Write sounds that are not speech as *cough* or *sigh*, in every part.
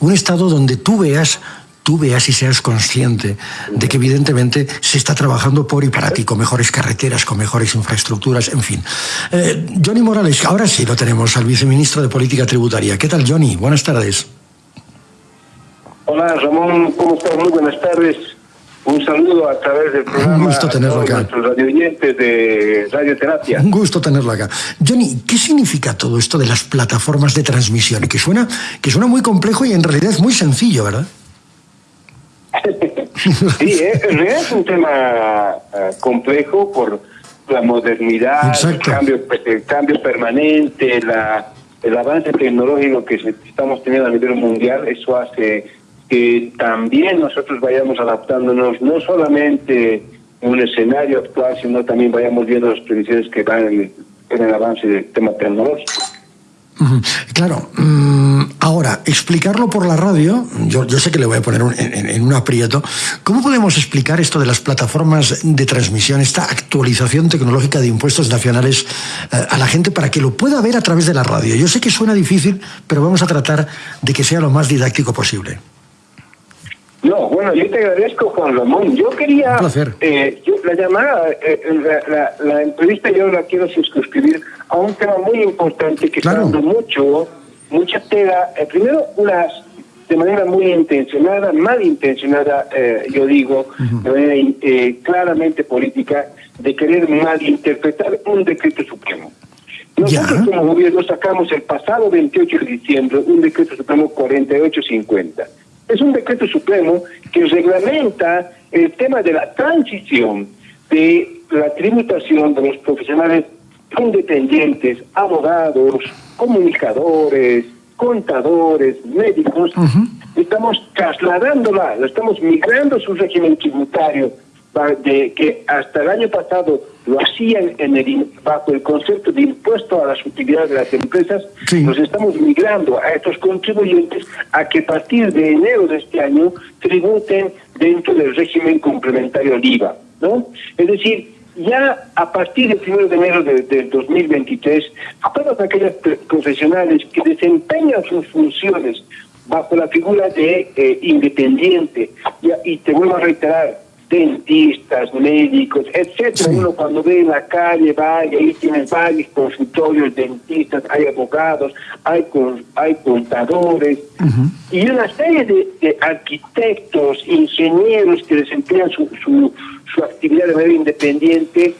Un Estado donde tú veas tú veas y seas consciente de que evidentemente se está trabajando por y para ti, con mejores carreteras, con mejores infraestructuras, en fin. Eh, Johnny Morales, ahora sí lo tenemos, al viceministro de Política Tributaria. ¿Qué tal, Johnny? Buenas tardes. Hola, Ramón, ¿cómo estás? Muy buenas tardes. Un saludo a través del programa. Un gusto tenerlo acá. Nuestros radioyentes de Radioterapia. Un gusto tenerlo acá. Johnny, ¿qué significa todo esto de las plataformas de transmisión? Que suena, que suena muy complejo y en realidad es muy sencillo, ¿verdad? *laughs* sí, es, es un tema eh, complejo por la modernidad, el cambio, el cambio permanente, la, el avance tecnológico que estamos teniendo a nivel mundial. Eso hace que también nosotros vayamos adaptándonos, no solamente en un escenario actual, sino también vayamos viendo las previsiones que van en el, avance del tema tecnológico. Claro. Mm, ahora, explicarlo por la radio, yo, yo sé que le voy a poner en, un aprieto. ¿Cómo podemos explicar esto de las plataformas de transmisión, esta actualización tecnológica de impuestos nacionales eh, a la gente para que lo pueda ver a través de la radio? Yo sé que suena difícil, pero vamos a tratar de que sea lo más didáctico posible. No, bueno, yo te agradezco, Juan Ramón. Yo quería, eh, la llamada, eh, la, entrevista yo la quiero suscribir a un tema muy importante que está dando mucho, mucha tela. Eh, primero, unas de manera muy intencionada, mal intencionada, yo digo, de manera claramente política, de querer malinterpretar un decreto supremo. Nosotros como gobierno sacamos el pasado 28 de diciembre un decreto supremo 4850 es un decreto supremo que reglamenta el tema de la transición de la tributación de los profesionales independientes, abogados, comunicadores, contadores, médicos. Estamos trasladándola, estamos migrando su régimen tributario de que hasta el año pasado lo hacían en el, bajo el concepto de impuesto a las utilidades de las empresas, nos estamos migrando a estos contribuyentes a que a partir de enero de este año tributen dentro del régimen complementario al IVA, ¿no? Es decir, ya a partir del 1 de enero del de 2023, todas aquellas profesionales que desempeñan sus funciones bajo la figura de eh, independiente, y te vuelvo a reiterar, dentistas, médicos, etcétera. Uno cuando ve en la calle va y ahí tiene varios consultorios, dentistas, hay abogados, hay hay contadores y una serie de, arquitectos, ingenieros que desempeñan su, su, su actividad de manera independiente.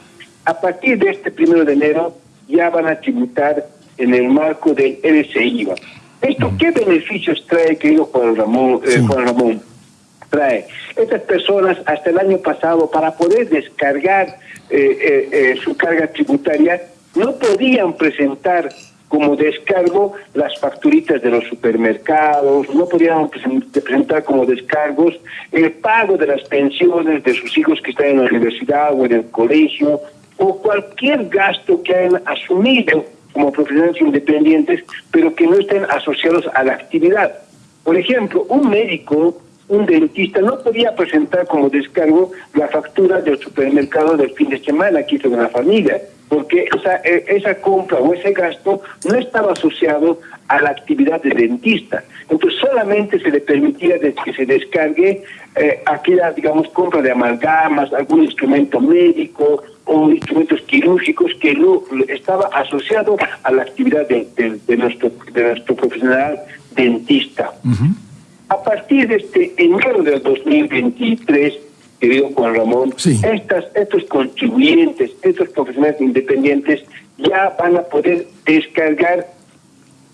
A partir de este primero de enero ya van a tributar en el marco del LCIVA. ¿Esto qué beneficios trae, querido Juan Ramón? Eh, Juan Ramón? Trae. Estas personas hasta el año pasado, para poder descargar eh, eh, eh, su carga tributaria, no podían presentar como descargo las facturitas de los supermercados, no podían presentar como descargos el pago de las pensiones de sus hijos que están en la universidad o en el colegio, o cualquier gasto que hayan asumido como profesionales independientes, pero que no estén asociados a la actividad. Por ejemplo, un médico un dentista no podía presentar como descargo la factura del supermercado del fin de semana que hizo con la familia, porque esa, e, compra o ese gasto no estaba asociado a la actividad de dentista. Entonces solamente se le permitía que se descargue eh, aquella, digamos, compra de amalgamas, algún instrumento médico o instrumentos quirúrgicos que no estaba asociado a la actividad de nuestro profesional dentista. A partir de este enero del 2023, querido Juan Ramón, estas, estos contribuyentes, estos profesionales independientes ya van a poder descargar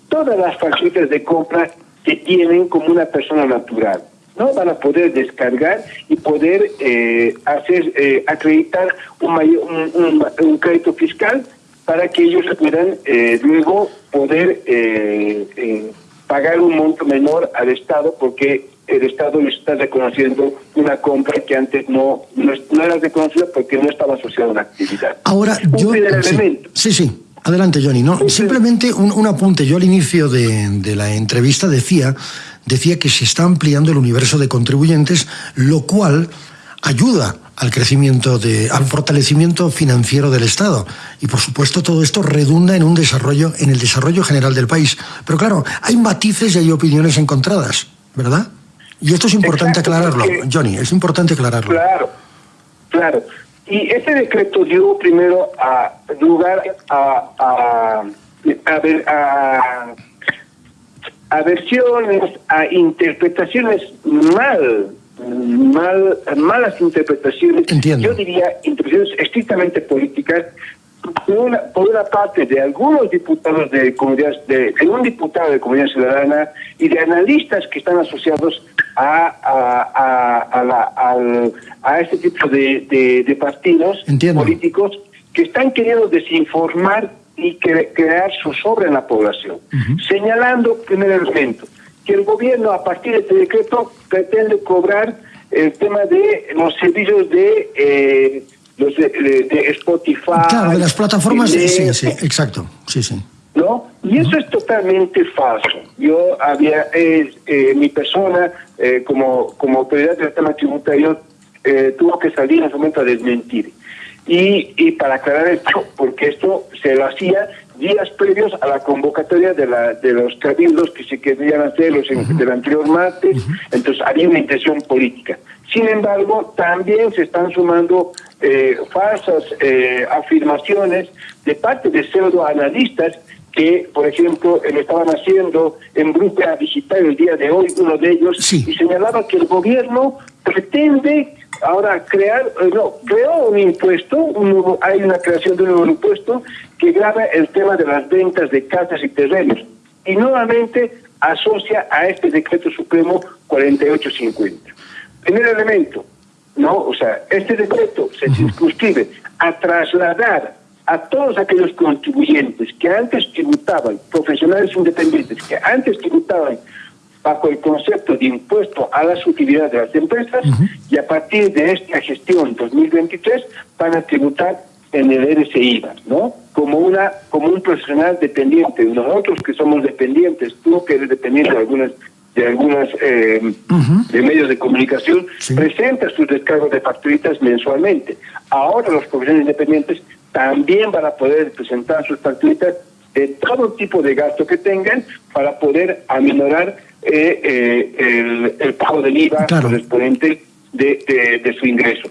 todas las facturas de compra que tienen como una persona natural. ¿no? Van a poder descargar y poder eh, hacer eh, acreditar un, un, un, crédito fiscal para que ellos puedan eh, luego poder pagar un monto menor al Estado porque el Estado les está reconociendo una compra que antes no, no, era reconocida porque no estaba asociada a una actividad. Ahora, yo... Sí, sí, Adelante, Johnny. No, simplemente un, un, apunte. Yo al inicio de, de, la entrevista decía, decía que se está ampliando el universo de contribuyentes, lo cual ayuda al crecimiento, de, al fortalecimiento financiero del Estado. Y por supuesto todo esto redunda en un desarrollo, en el desarrollo general del país. Pero claro, hay matices y hay opiniones encontradas. ¿verdad? Y esto es importante aclararlo, Johnny, es importante aclararlo. Claro, claro. Y este decreto dio primero a lugar a, a, a, a versiones, a interpretaciones mal, mal, malas interpretaciones. Yo diría interpretaciones estrictamente políticas por una, por una parte de algunos diputados de comunidad, de, un diputado de comunidad ciudadana y de analistas que están asociados a, a, a, la, a este tipo de, de, partidos políticos que están queriendo desinformar y crear su sobre en la población, señalando, primer elemento, que el gobierno a partir de este decreto pretende cobrar el tema de los servicios de... Eh, de, Spotify. Claro, de las plataformas. sí, sí, exacto. Sí, sí. ¿No? Y eso es totalmente falso. Yo había, eh, eh, mi persona, eh, como, como autoridad del tema tributario, tuvo que salir en ese momento a desmentir. Y, y para aclarar esto, porque esto se lo hacía días previos a la convocatoria de, la, de los cabildos que se querían hacer los, del anterior martes, entonces había una intención política. Sin embargo, también se están sumando eh, falsas eh, afirmaciones de parte de pseudoanalistas que, por ejemplo, lo estaban haciendo en Brújula Digital el día de hoy, uno de ellos, y señalaba que el gobierno pretende ahora crear, eh, no, creó un impuesto, un hay una creación de un nuevo impuesto que graba el tema de las ventas de casas y terrenos. Y nuevamente asocia a este decreto supremo 4850. Primer elemento, ¿no? O sea, este decreto se circunscribe a trasladar a todos aquellos contribuyentes que antes tributaban, profesionales independientes, que antes tributaban bajo el concepto de impuesto a las utilidades de las empresas y a partir de esta gestión 2023 van a tributar en el RCIVA, ¿no? Como una como un profesional dependiente, nosotros que somos dependientes, tú que eres dependiente de algunas de algunas eh, de medios de comunicación, presenta sus descargos de facturitas mensualmente. Ahora los profesionales independientes también van a poder presentar sus facturitas de todo tipo de gasto que tengan para poder aminorar eh, eh, el, pago del IVA correspondiente de, de, su ingreso.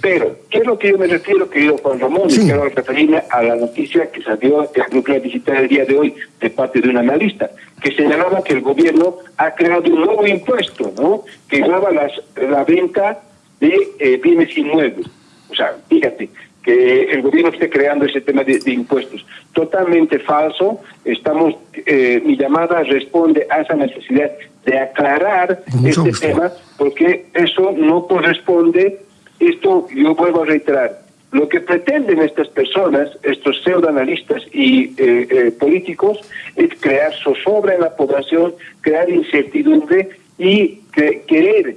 Pero, ¿qué es lo que yo me refiero, querido Juan Ramón? Y quiero referirme a la noticia que salió el Grupo Digital el día de hoy de parte de un analista, que señalaba que el gobierno ha creado un nuevo impuesto, ¿no? Que graba las, la venta de eh, bienes inmuebles. O sea, fíjate, que el gobierno esté creando ese tema de, impuestos. Totalmente falso. Estamos, eh, mi llamada responde a esa necesidad de aclarar este tema, porque eso no corresponde. Esto yo vuelvo a reiterar. Lo que pretenden estas personas, estos pseudoanalistas y eh, eh, políticos, es crear zozobra en la población, crear incertidumbre y querer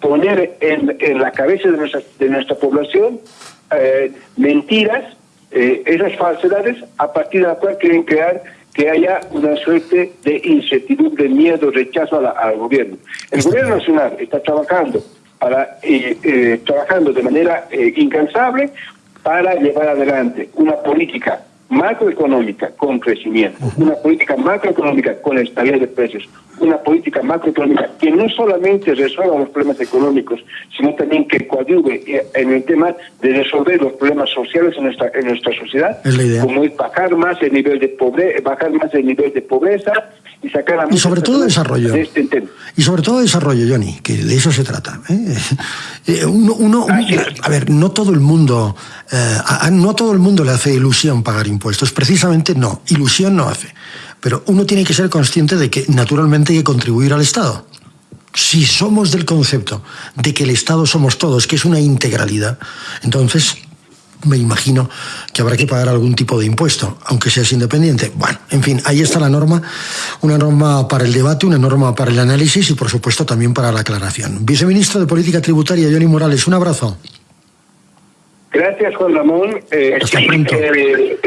poner en, en, la cabeza de nuestra, de nuestra población eh, mentiras, eh, esas falsedades, a partir de la cual quieren crear que haya una suerte de incertidumbre, miedo, rechazo al gobierno. El gobierno nacional está trabajando para eh, trabajando de manera incansable para llevar adelante una política macroeconómica con crecimiento, una política macroeconómica con estabilidad de precios, una política macroeconómica que no solamente resuelva los problemas económicos, sino también que coadyuve en el tema de resolver los problemas sociales en nuestra en nuestra sociedad, como es bajar más el nivel de pobreza, bajar más el nivel de pobreza y sacar a y sobre todo desarrollo este y sobre todo desarrollo, Johnny, que de eso se trata. ¿eh? *laughs* Eh, uno, a ver, no todo el mundo, eh, no a todo el mundo le hace ilusión pagar impuestos, precisamente no, ilusión no hace. Pero uno tiene que ser consciente de que naturalmente hay que contribuir al Estado. Si somos del concepto de que el Estado somos todos, que es una integralidad, entonces me imagino que habrá que pagar algún tipo de impuesto, aunque seas independiente. Bueno, en fin, ahí está la norma, una norma para el debate, una norma para el análisis y por supuesto también para la aclaración. Viceministro de Política Tributaria, Johnny Morales, un abrazo. Gracias, Juan Ramón. Eh, Hasta pronto. Eh,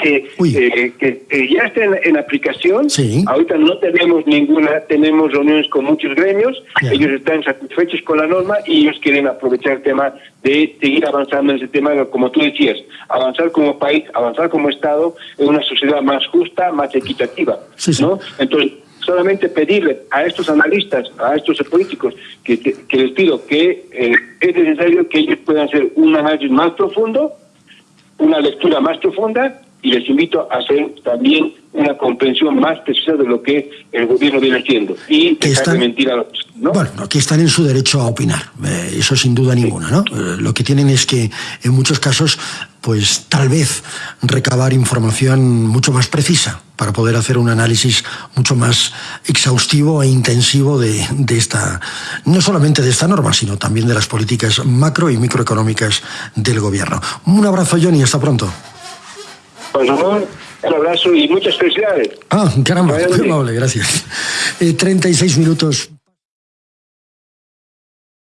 que, eh, que eh, ya está en, aplicación. Sí. Ahorita no tenemos ninguna, tenemos reuniones con muchos gremios. Ellos están satisfechos con la norma y ellos quieren aprovechar el tema de seguir avanzando en ese tema, como tú decías, avanzar como país, avanzar como Estado en una sociedad más justa, más equitativa. Sí, ¿no? Entonces, solamente pedirle a estos analistas, a estos políticos, que, les pido que eh, es necesario que ellos puedan hacer un análisis más profundo, una lectura más profunda y les invito a hacer también una comprensión más precisa de lo que el gobierno viene haciendo y que están, mentir a ¿no? Bueno, aquí están en su derecho a opinar, eh, eso sin duda ninguna, ¿no? Eh, lo que tienen es que en muchos casos, pues tal vez recabar información mucho más precisa para poder hacer un análisis mucho más exhaustivo e intensivo de, de esta, no solamente de esta norma, sino también de las políticas macro y microeconómicas del gobierno. Un abrazo, Johnny, hasta pronto. Pues un abrazo y muchas felicidades. Ah, caramba, qué amable, gracias. Eh, 36 minutos.